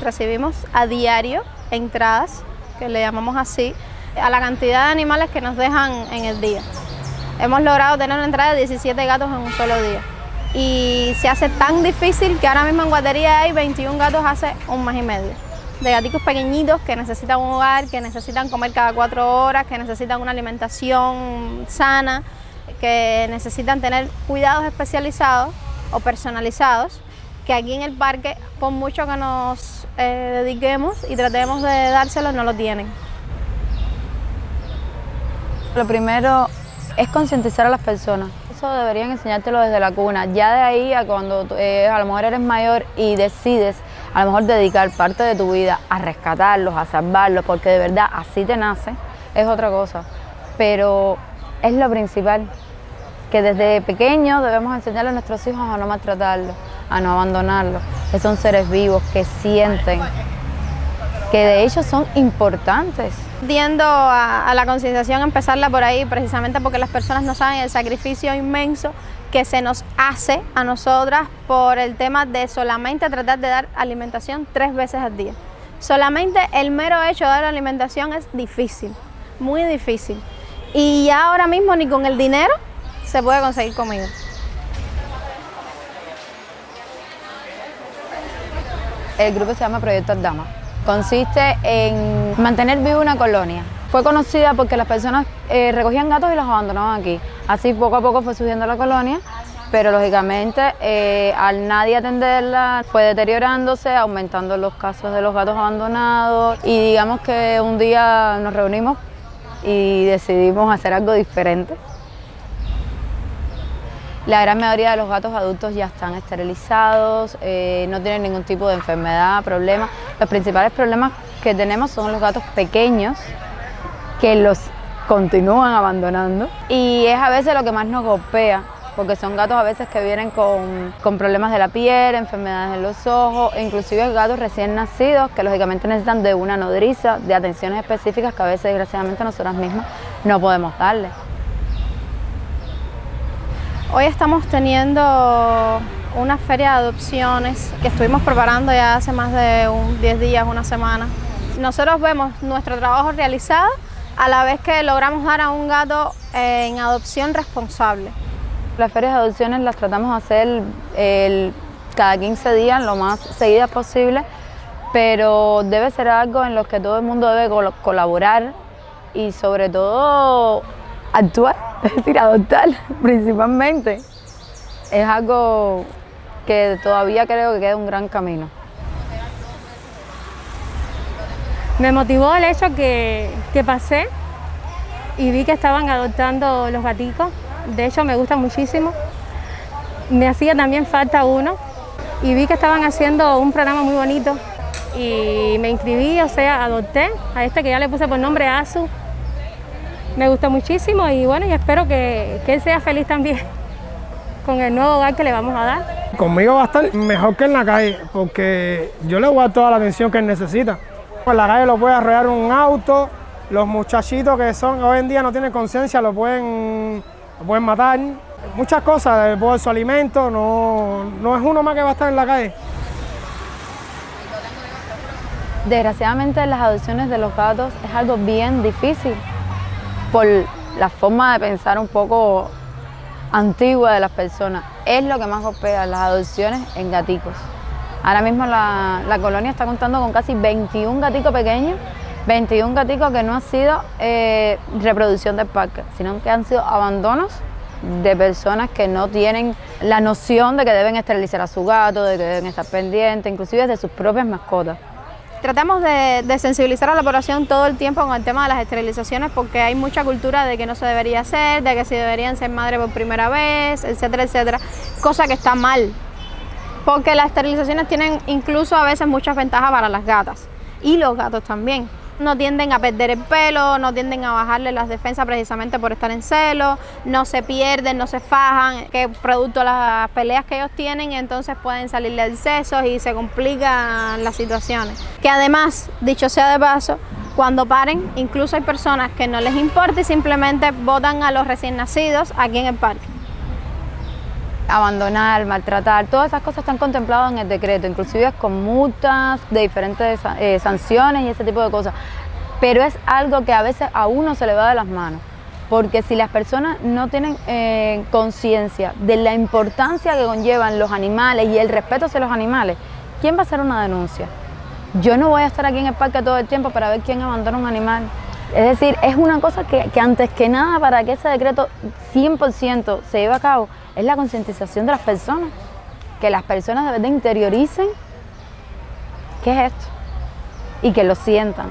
recibimos a diario entradas, que le llamamos así, a la cantidad de animales que nos dejan en el día. Hemos logrado tener una entrada de 17 gatos en un solo día. Y se hace tan difícil que ahora mismo en Guatería hay 21 gatos hace un mes y medio. De gaticos pequeñitos que necesitan un hogar, que necesitan comer cada cuatro horas, que necesitan una alimentación sana, que necesitan tener cuidados especializados o personalizados, que aquí en el parque, por mucho que nos eh, dediquemos y tratemos de dárselos, no lo tienen. Lo primero es concientizar a las personas. Eso deberían enseñártelo desde la cuna. Ya de ahí a cuando eh, a lo mejor eres mayor y decides a lo mejor dedicar parte de tu vida a rescatarlos, a salvarlos, porque de verdad así te nace, es otra cosa. Pero es lo principal, que desde pequeños debemos enseñarle a nuestros hijos a no maltratarlos, a no abandonarlos, que son seres vivos, que sienten, que de hecho son importantes. Tiendo a, la concienciación, empezarla por ahí, precisamente porque las personas no saben el sacrificio inmenso que se nos hace a nosotras por el tema de solamente tratar de dar alimentación tres veces al día. Solamente el mero hecho de dar alimentación es difícil, muy difícil. Y ya ahora mismo ni con el dinero se puede conseguir comida. El grupo se llama Proyecto Aldama. Consiste en mantener viva una colonia. Fue conocida porque las personas eh, recogían gatos y los abandonaban aquí. Así poco a poco fue subiendo la colonia, pero lógicamente eh, al nadie atenderla fue deteriorándose, aumentando los casos de los gatos abandonados y digamos que un día nos reunimos y decidimos hacer algo diferente. La gran mayoría de los gatos adultos ya están esterilizados, eh, no tienen ningún tipo de enfermedad, problema. Los principales problemas que tenemos son los gatos pequeños, que los continúan abandonando y es a veces lo que más nos golpea porque son gatos a veces que vienen con, con, problemas de la piel, enfermedades en los ojos, e inclusive gatos recién nacidos que lógicamente necesitan de una nodriza, de atenciones específicas que a veces desgraciadamente nosotras mismas no podemos darles. Hoy estamos teniendo una feria de adopciones que estuvimos preparando ya hace más de 10 días, una semana. Nosotros vemos nuestro trabajo realizado a la vez que logramos dar a un gato en adopción responsable. Las ferias de adopciones las tratamos de hacer cada 15 días, lo más seguidas posible, pero debe ser algo en lo que todo el mundo debe colaborar y sobre todo actuar es decir, adoptar principalmente, es algo que todavía creo que queda un gran camino. Me motivó el hecho que, que pasé y vi que estaban adoptando los gaticos, de hecho me gusta muchísimo. Me hacía también falta uno y vi que estaban haciendo un programa muy bonito y me inscribí, o sea, adopté a este que ya le puse por nombre Azu, me gusta muchísimo y bueno, y espero que, que él sea feliz también con el nuevo hogar que le vamos a dar. Conmigo va a estar mejor que en la calle, porque yo le voy a dar toda la atención que él necesita. En la calle lo puede arrollar un auto, los muchachitos que son hoy en día no tienen conciencia lo pueden, lo pueden matar. Muchas cosas, por su alimento, no, no es uno más que va a estar en la calle. Desgraciadamente las adopciones de los gatos es algo bien difícil por la forma de pensar un poco antigua de las personas. Es lo que más golpea las adopciones en gaticos. Ahora mismo la, colonia está contando con casi 21 gaticos pequeños, 21 gaticos que no han sido eh, reproducción del parque, sino que han sido abandonos de personas que no tienen la noción de que deben esterilizar a su gato, de que deben estar pendientes, inclusive de sus propias mascotas. Tratamos de, sensibilizar a la población todo el tiempo con el tema de las esterilizaciones porque hay mucha cultura de que no se debería hacer, de que si deberían ser madre por primera vez, etcétera, etcétera, cosa que está mal, porque las esterilizaciones tienen incluso a veces muchas ventajas para las gatas y los gatos también no tienden a perder el pelo, no tienden a bajarle las defensas precisamente por estar en celo, no se pierden, no se fajan, que producto de las peleas que ellos tienen, entonces pueden salirle excesos y se complican las situaciones. Que además, dicho sea de paso, cuando paren, incluso hay personas que no les importa y simplemente botan a los recién nacidos aquí en el parque. Abandonar, maltratar, todas esas cosas están contempladas en el decreto, inclusive con multas de diferentes eh, sanciones y ese tipo de cosas. Pero es algo que a veces a uno se le va de las manos, porque si las personas no tienen eh, conciencia de la importancia que conllevan los animales y el respeto hacia los animales, ¿quién va a hacer una denuncia? Yo no voy a estar aquí en el parque todo el tiempo para ver quién abandona un animal. Es decir, es una cosa que, antes que nada para que ese decreto 100% se lleve a cabo, es la concientización de las personas. Que las personas de verdad interioricen qué es esto y que lo sientan.